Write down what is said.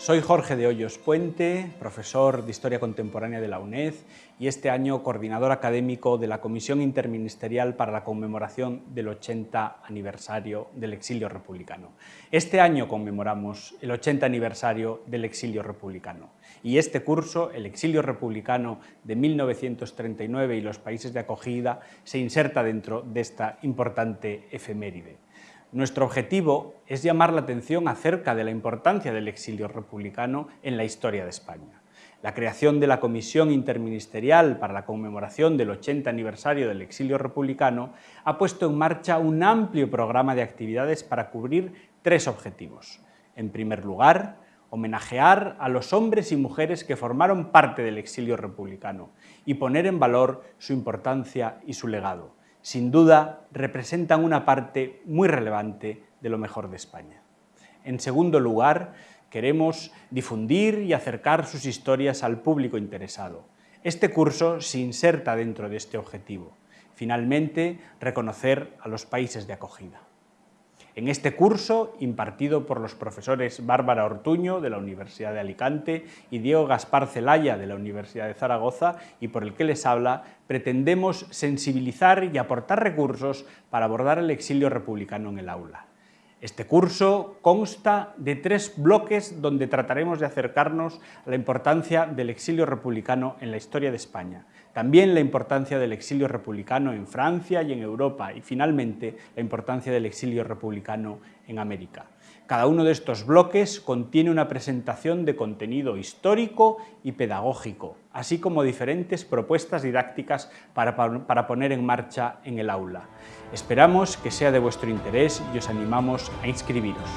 Soy Jorge de Hoyos Puente, profesor de Historia Contemporánea de la UNED y este año coordinador académico de la Comisión Interministerial para la conmemoración del 80 aniversario del exilio republicano. Este año conmemoramos el 80 aniversario del exilio republicano y este curso, el exilio republicano de 1939 y los países de acogida, se inserta dentro de esta importante efeméride. Nuestro objetivo es llamar la atención acerca de la importancia del exilio republicano en la historia de España. La creación de la Comisión Interministerial para la conmemoración del 80 aniversario del exilio republicano ha puesto en marcha un amplio programa de actividades para cubrir tres objetivos. En primer lugar, homenajear a los hombres y mujeres que formaron parte del exilio republicano y poner en valor su importancia y su legado sin duda representan una parte muy relevante de lo mejor de España. En segundo lugar, queremos difundir y acercar sus historias al público interesado. Este curso se inserta dentro de este objetivo. Finalmente, reconocer a los países de acogida. En este curso, impartido por los profesores Bárbara Ortuño, de la Universidad de Alicante, y Diego Gaspar Celaya, de la Universidad de Zaragoza, y por el que les habla, pretendemos sensibilizar y aportar recursos para abordar el exilio republicano en el aula. Este curso consta de tres bloques donde trataremos de acercarnos a la importancia del exilio republicano en la historia de España, también la importancia del exilio republicano en Francia y en Europa y finalmente la importancia del exilio republicano en América. Cada uno de estos bloques contiene una presentación de contenido histórico y pedagógico, así como diferentes propuestas didácticas para, para, poner en marcha en el aula. Esperamos que sea de vuestro interés y os animamos a inscribiros.